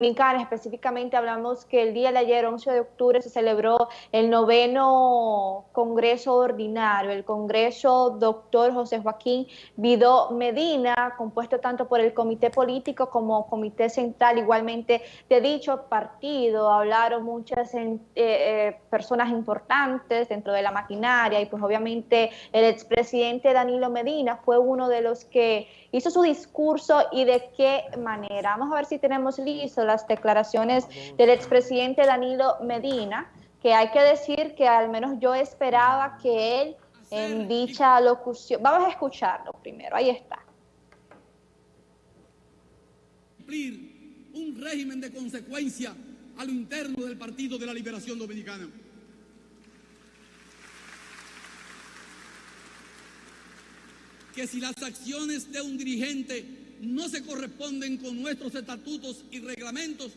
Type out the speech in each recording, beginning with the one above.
Dominicana, específicamente hablamos que el día de ayer, 11 de octubre, se celebró el noveno Congreso Ordinario, el Congreso Doctor José Joaquín Vidó Medina, compuesto tanto por el Comité Político como Comité Central, igualmente de dicho partido. Hablaron muchas eh, eh, personas importantes dentro de la maquinaria y pues obviamente el expresidente Danilo Medina fue uno de los que hizo su discurso y de qué manera. Vamos a ver si tenemos listo las declaraciones del expresidente Danilo Medina, que hay que decir que al menos yo esperaba que él en dicha locución, vamos a escucharlo primero, ahí está. Cumplir un régimen de consecuencia a lo interno del Partido de la Liberación Dominicana. Que si las acciones de un dirigente no se corresponden con nuestros estatutos y reglamentos,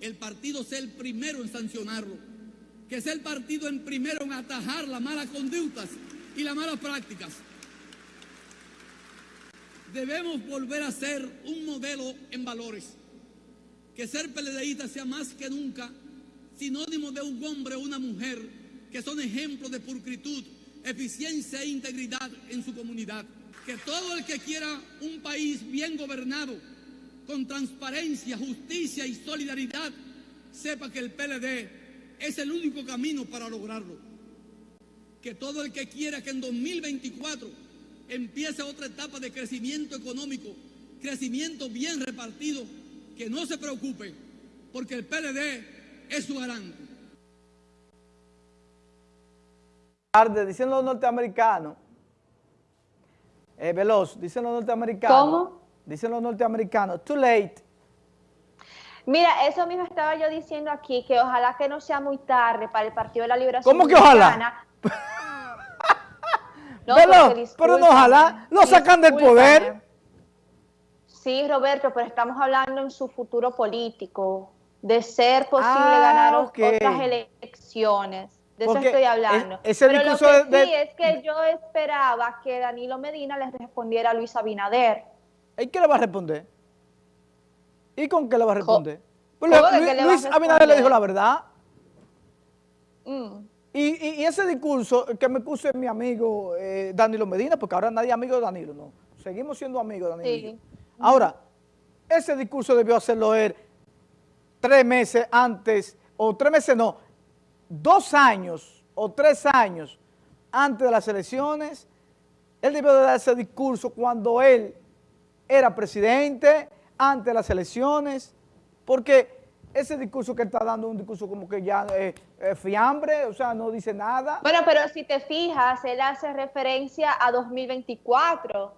el partido sea el primero en sancionarlo, que sea el partido en primero en atajar las malas conductas y las malas prácticas. Debemos volver a ser un modelo en valores, que ser peledeísta sea más que nunca sinónimo de un hombre o una mujer que son ejemplos de pulcritud, eficiencia e integridad en su comunidad que todo el que quiera un país bien gobernado, con transparencia, justicia y solidaridad, sepa que el PLD es el único camino para lograrlo. Que todo el que quiera que en 2024 empiece otra etapa de crecimiento económico, crecimiento bien repartido, que no se preocupe, porque el PLD es su garante. Diciendo los norteamericanos eh, veloz, dicen los norteamericanos. ¿Cómo? Dicen los norteamericanos, too late. Mira, eso mismo estaba yo diciendo aquí, que ojalá que no sea muy tarde para el Partido de la Liberación ¿Cómo que ojalá? no, veloz, pero no ojalá, lo sacan del poder. Sí, Roberto, pero estamos hablando en su futuro político, de ser posible ah, ganar otras elecciones de eso estoy hablando. Pero lo que sí es que yo esperaba que Danilo Medina le respondiera a Luis Abinader. ¿Y qué le va a responder? ¿Y con qué le va a responder? Pues Luis, Abinader le dijo la verdad. Mm. Y, ese discurso que me puso mi amigo eh, Danilo Medina, porque ahora nadie es amigo de Danilo, no. Seguimos siendo amigos de Danilo. Ahora, ese discurso debió hacerlo él tres meses antes, o tres meses no, dos años o tres años antes de las elecciones, él debió de dar ese discurso cuando él era presidente, antes de las elecciones, porque ese discurso que está dando es un discurso como que ya es fiambre, o sea, no dice nada. Bueno, pero si te fijas, él hace referencia a 2024,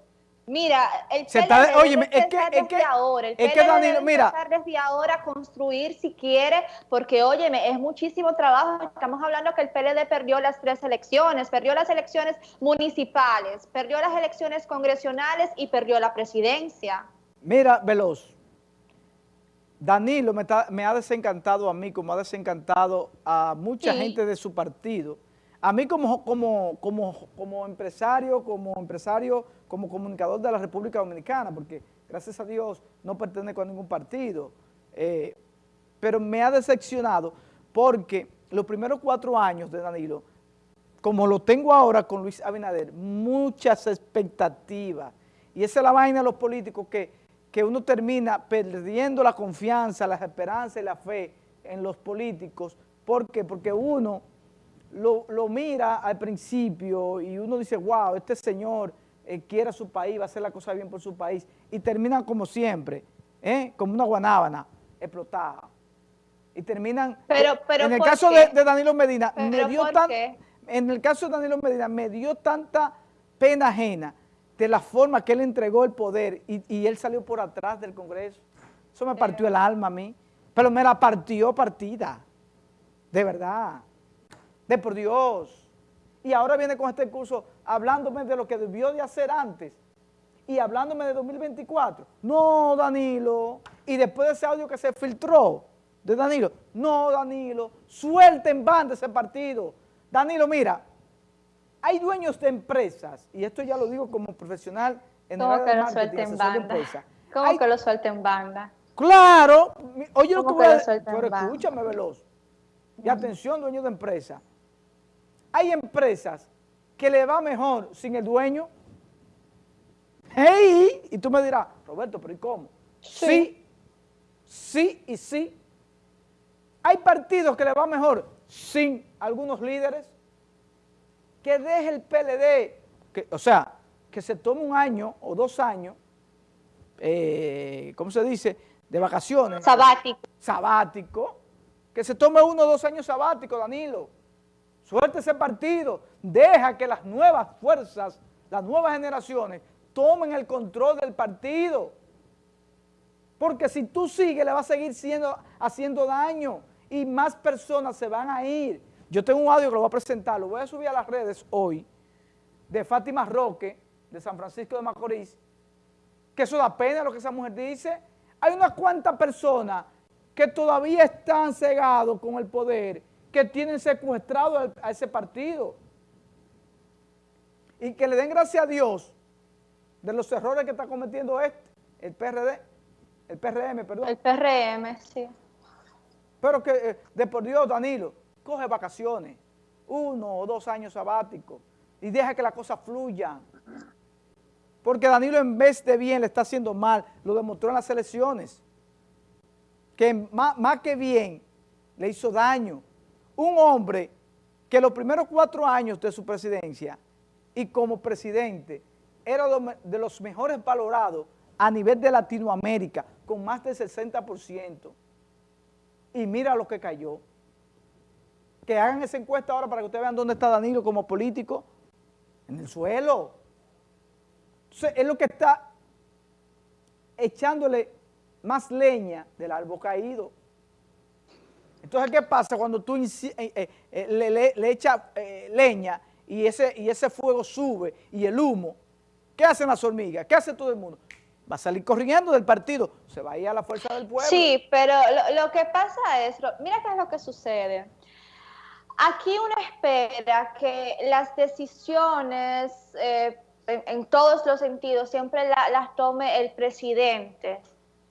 Mira, el se está, oye, es que, es que, ahora, el es que Danilo, mira, desde ahora construir si quiere, porque óyeme, es muchísimo trabajo. Estamos hablando que el PLD perdió las tres elecciones, perdió las elecciones municipales, perdió las elecciones congresionales y perdió la presidencia. Mira, Veloz, Danilo me, me ha desencantado a mí, como ha desencantado a mucha gente de su partido, a mí como, como, como, como empresario, como empresario, como comunicador de la República Dominicana, porque gracias a Dios no pertenezco a ningún partido, eh, pero me ha decepcionado porque los primeros cuatro años de Danilo, como lo tengo ahora con Luis Abinader, muchas expectativas, y esa es la vaina de los políticos que, que uno termina perdiendo la confianza, la esperanza y la fe en los políticos, ¿por qué? Porque uno lo, mira al principio y uno dice, wow, este señor eh, quiere a su país, va a hacer la cosa bien por su país, y terminan como siempre, ¿eh? como una guanábana explotada. Y terminan, pero, pero en el caso de, Danilo Medina, me dio tan, en el caso de Danilo Medina, me dio tanta pena ajena de la forma que él entregó el poder y, y él salió por atrás del Congreso. Eso me partió el alma a mí, pero me la partió partida, de verdad de por Dios. Y ahora viene con este curso hablándome de lo que debió de hacer antes y hablándome de 2024. No, Danilo. Y después de ese audio que se filtró de Danilo, no, Danilo, suelten en banda ese partido. Danilo, mira, hay dueños de empresas, y esto ya lo digo como profesional en el área de marketing, en banda? ¿Cómo que lo suelten en banda? Claro, oye lo que voy a decir, pero escúchame, Veloz. Y atención, dueño de empresa. Hay empresas que le va mejor sin el dueño. ¡Hey! Y tú me dirás, Roberto, pero ¿y cómo? Sí. sí, y sí. Hay partidos que le va mejor sin algunos líderes. Que deje el PLD, que, o sea, que se tome un año o dos años, eh, ¿cómo se dice?, de vacaciones. Sabático. Sabático. Que se tome uno o dos años sabático, Danilo. Suerte ese partido. Deja que las nuevas fuerzas, las nuevas generaciones, tomen el control del partido. Porque si tú sigues, le va a seguir siendo, haciendo daño y más personas se van a ir. Yo tengo un audio que lo voy a presentar, lo voy a subir a las redes hoy, de Fátima Roque, de San Francisco de Macorís, que eso da pena lo que esa mujer dice. Hay unas cuantas personas que todavía están cegados con el poder, que tienen secuestrado a ese partido. Y que le den gracias a Dios de los errores que está cometiendo este, el PRD, el PRM, perdón. El PRM, sí. Pero que, eh, de por Dios, Danilo, coge vacaciones, uno o dos años sabáticos, y deja que la cosa fluya. Porque Danilo en vez de bien le está haciendo mal, lo demostró en las elecciones. Que más, más que bien le hizo daño. Un hombre que los primeros cuatro años de su presidencia y como presidente era de los mejores valorados a nivel de Latinoamérica, con más del 60%. Y mira lo que cayó. Que hagan esa encuesta ahora para que ustedes vean dónde está Danilo como político. En el suelo. Entonces, es lo que está echándole más leña del árbol caído. Entonces, ¿qué pasa cuando tú eh, eh, eh, le, echas leña y ese, y ese fuego sube y el humo? ¿Qué hacen las hormigas? ¿Qué hace todo el mundo? Va a salir corriendo del partido, se va a ir a la fuerza del pueblo. Sí, pero lo, que pasa es, mira qué es lo que sucede. Aquí uno espera que las decisiones en, todos los sentidos siempre las tome el presidente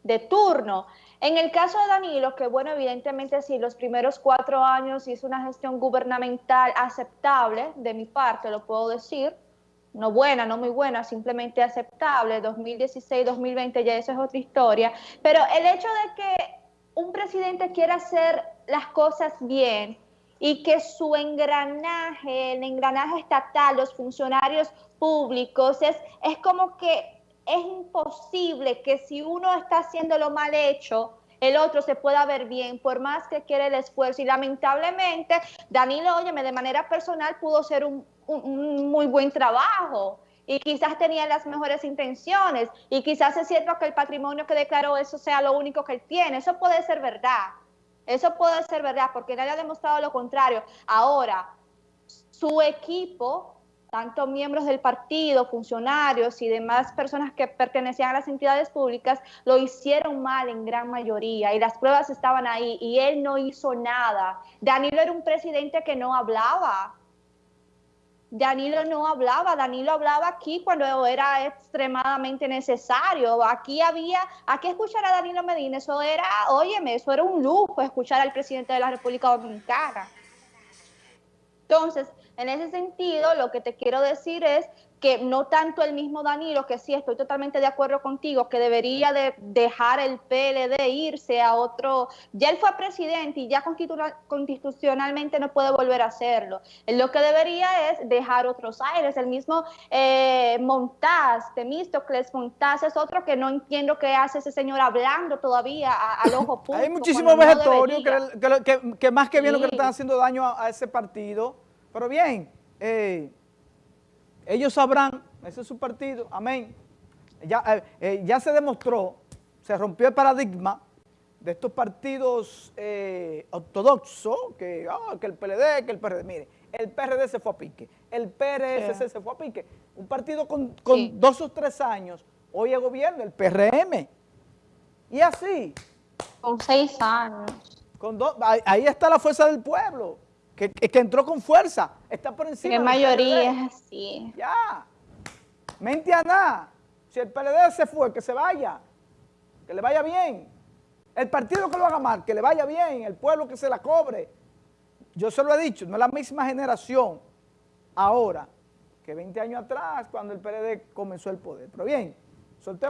de turno. En el caso de Danilo, que bueno, evidentemente sí, los primeros cuatro años hizo una gestión gubernamental aceptable, de mi parte lo puedo decir, no buena, no muy buena, simplemente aceptable, 2016, 2020 ya eso es otra historia, pero el hecho de que un presidente quiera hacer las cosas bien y que su engranaje, el engranaje estatal, los funcionarios públicos, es, es como que es imposible que si uno está haciendo lo mal hecho, el otro se pueda ver bien, por más que quiere el esfuerzo. Y lamentablemente, Danilo, óyeme, de manera personal pudo ser un, muy buen trabajo y quizás tenía las mejores intenciones y quizás es cierto que el patrimonio que declaró eso sea lo único que él tiene. Eso puede ser verdad. Eso puede ser verdad porque nadie ha demostrado lo contrario. Ahora, su equipo tanto miembros del partido, funcionarios y demás personas que pertenecían a las entidades públicas, lo hicieron mal en gran mayoría y las pruebas estaban ahí y él no hizo nada. Danilo era un presidente que no hablaba. Danilo no hablaba, Danilo hablaba aquí cuando era extremadamente necesario. Aquí había, aquí escuchar a Danilo Medina, eso era, óyeme, eso era un lujo escuchar al presidente de la República Dominicana. Entonces, en ese sentido, lo que te quiero decir es que no tanto el mismo Danilo, que sí estoy totalmente de acuerdo contigo, que debería de dejar el PLD irse a otro, ya él fue presidente y ya constitucionalmente no puede volver a hacerlo. lo que debería es dejar otros aires, el mismo eh, Montaz, Temístocles Montaz es otro que no entiendo qué hace ese señor hablando todavía al ojo público. Hay muchísimos vegetarios que, más que bien lo que le están haciendo daño a ese partido pero bien, eh, ellos sabrán, ese es su partido, amén. Ya, eh, eh, ya se demostró, se rompió el paradigma de estos partidos ortodoxos, que, ah, que el PLD, que el PRD. Mire, el PRD se fue a pique, el PRSC se fue a pique. Un partido con, dos o tres años, hoy es gobierno, el PRM. Y así. Con seis años. Con ahí está la fuerza del pueblo que, entró con fuerza, está por encima. La mayoría es así. Ya. Mente a nada. Si el PLD se fue, que se vaya. Que le vaya bien. El partido que lo haga mal, que le vaya bien, el pueblo que se la cobre. Yo se lo he dicho, no es la misma generación ahora que 20 años atrás cuando el PLD comenzó el poder. Pero bien, soltemos